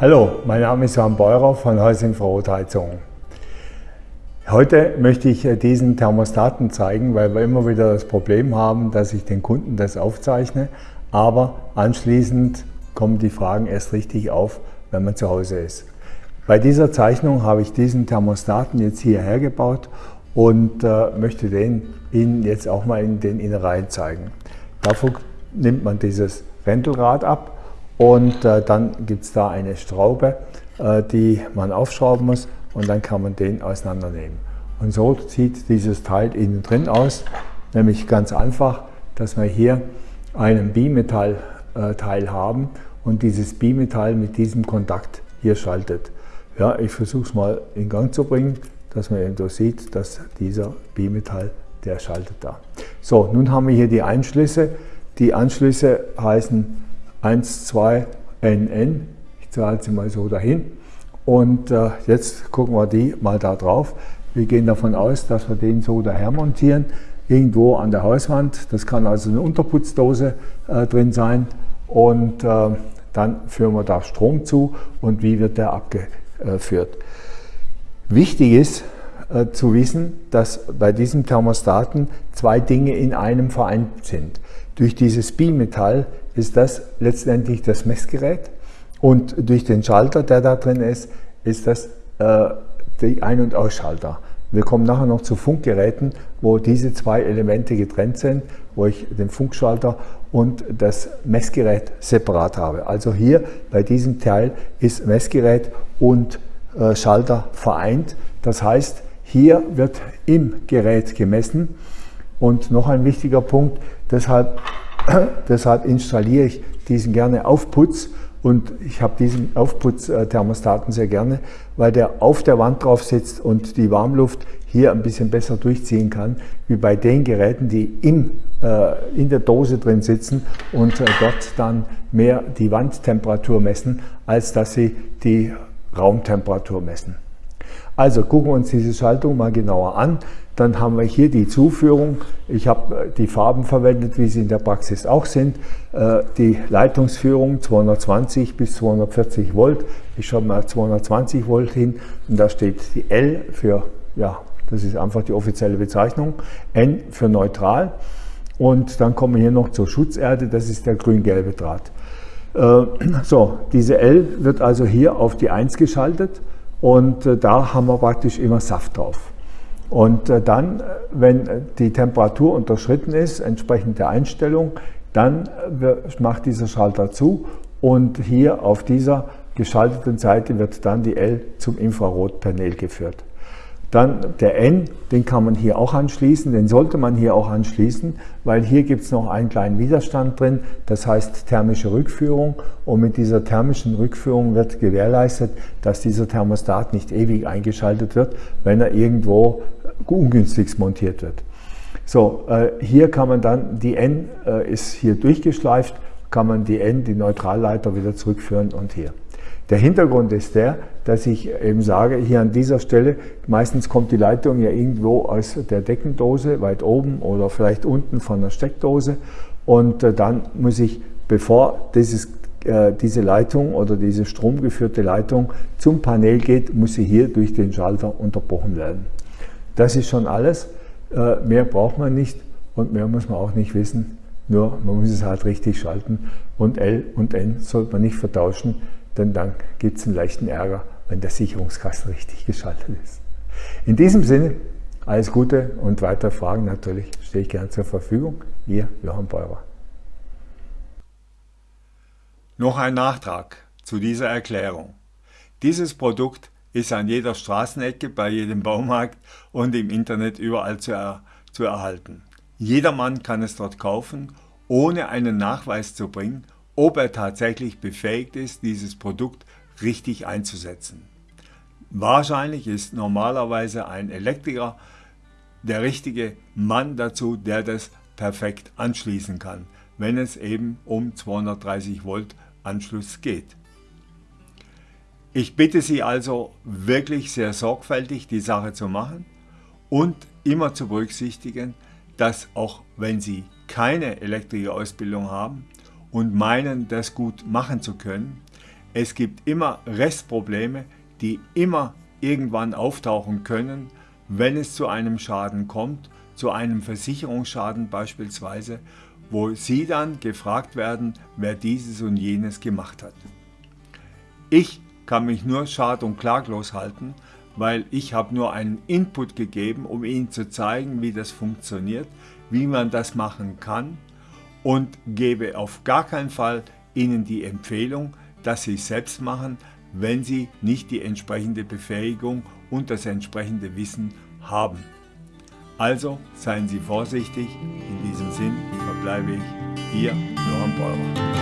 Hallo, mein Name ist Johann Beurer von Haus Infrarotheizung. Heute möchte ich äh, diesen Thermostaten zeigen, weil wir immer wieder das Problem haben, dass ich den Kunden das aufzeichne, aber anschließend kommen die Fragen erst richtig auf, wenn man zu Hause ist. Bei dieser Zeichnung habe ich diesen Thermostaten jetzt hierher gebaut und äh, möchte den Ihnen jetzt auch mal in den Innereien zeigen. Dafür nimmt man dieses Wendelrad ab und äh, dann gibt es da eine Schraube, äh, die man aufschrauben muss und dann kann man den auseinandernehmen. Und so sieht dieses Teil innen drin aus, nämlich ganz einfach, dass wir hier einen Bimetallteil äh, haben und dieses Bimetall mit diesem Kontakt hier schaltet. Ja, ich versuche es mal in Gang zu bringen, dass man eben so sieht, dass dieser Bimetall, der schaltet da. So, nun haben wir hier die Anschlüsse. Die Anschlüsse heißen 1, 2, NN. Ich zahle sie mal so dahin. Und äh, jetzt gucken wir die mal da drauf. Wir gehen davon aus, dass wir den so daher montieren, irgendwo an der Hauswand. Das kann also eine Unterputzdose äh, drin sein. Und äh, dann führen wir da Strom zu und wie wird der abgeführt. Wichtig ist äh, zu wissen, dass bei diesem Thermostaten zwei Dinge in einem vereint sind. Durch dieses Bimetall ist das letztendlich das Messgerät und durch den Schalter, der da drin ist, ist das äh, die Ein- und Ausschalter. Wir kommen nachher noch zu Funkgeräten, wo diese zwei Elemente getrennt sind, wo ich den Funkschalter und das Messgerät separat habe. Also hier bei diesem Teil ist Messgerät und äh, Schalter vereint. Das heißt, hier wird im Gerät gemessen. Und noch ein wichtiger Punkt, deshalb Deshalb installiere ich diesen gerne Aufputz und ich habe diesen Aufputz-Thermostaten sehr gerne, weil der auf der Wand drauf sitzt und die Warmluft hier ein bisschen besser durchziehen kann, wie bei den Geräten, die im, äh, in der Dose drin sitzen und äh, dort dann mehr die Wandtemperatur messen, als dass sie die Raumtemperatur messen. Also gucken wir uns diese Schaltung mal genauer an. Dann haben wir hier die Zuführung. Ich habe äh, die Farben verwendet, wie sie in der Praxis auch sind. Äh, die Leitungsführung 220 bis 240 Volt. Ich schreibe mal 220 Volt hin und da steht die L für, ja, das ist einfach die offizielle Bezeichnung, N für neutral. Und dann kommen wir hier noch zur Schutzerde, das ist der grün-gelbe Draht. Äh, so, diese L wird also hier auf die 1 geschaltet und da haben wir praktisch immer Saft drauf. Und äh, dann, wenn die Temperatur unterschritten ist, entsprechend der Einstellung, dann äh, macht dieser Schalter zu und hier auf dieser geschalteten Seite wird dann die L zum Infrarotpanel geführt. Dann der N, den kann man hier auch anschließen, den sollte man hier auch anschließen, weil hier gibt es noch einen kleinen Widerstand drin, das heißt thermische Rückführung und mit dieser thermischen Rückführung wird gewährleistet, dass dieser Thermostat nicht ewig eingeschaltet wird, wenn er irgendwo ungünstigst montiert wird. So, äh, hier kann man dann, die N äh, ist hier durchgeschleift, kann man die N, die Neutralleiter wieder zurückführen und hier. Der Hintergrund ist der, dass ich eben sage, hier an dieser Stelle, meistens kommt die Leitung ja irgendwo aus der Deckendose, weit oben oder vielleicht unten von der Steckdose. Und äh, dann muss ich, bevor dieses, äh, diese Leitung oder diese stromgeführte Leitung zum Panel geht, muss sie hier durch den Schalter unterbrochen werden. Das ist schon alles, äh, mehr braucht man nicht und mehr muss man auch nicht wissen, nur man muss es halt richtig schalten und L und N sollte man nicht vertauschen, denn dann gibt es einen leichten Ärger, wenn der Sicherungskasten richtig geschaltet ist. In diesem Sinne, alles Gute und weitere Fragen natürlich stehe ich gerne zur Verfügung. Ihr Johann Beurer. Noch ein Nachtrag zu dieser Erklärung. Dieses Produkt ist an jeder Straßenecke, bei jedem Baumarkt und im Internet überall zu, er, zu erhalten. Jedermann kann es dort kaufen, ohne einen Nachweis zu bringen ob er tatsächlich befähigt ist, dieses Produkt richtig einzusetzen. Wahrscheinlich ist normalerweise ein Elektriker der richtige Mann dazu, der das perfekt anschließen kann, wenn es eben um 230 Volt Anschluss geht. Ich bitte Sie also wirklich sehr sorgfältig die Sache zu machen und immer zu berücksichtigen, dass auch wenn Sie keine Elektrikerausbildung haben, und meinen, das gut machen zu können, Es gibt immer Restprobleme, die immer irgendwann auftauchen können, wenn es zu einem Schaden kommt, zu einem Versicherungsschaden beispielsweise, wo Sie dann gefragt werden, wer dieses und jenes gemacht hat. Ich kann mich nur schad- und klaglos halten, weil ich habe nur einen Input gegeben, um Ihnen zu zeigen, wie das funktioniert, wie man das machen kann und gebe auf gar keinen Fall Ihnen die Empfehlung, dass Sie es selbst machen, wenn Sie nicht die entsprechende Befähigung und das entsprechende Wissen haben. Also seien Sie vorsichtig, in diesem Sinn verbleibe ich Ihr Johann Beurer.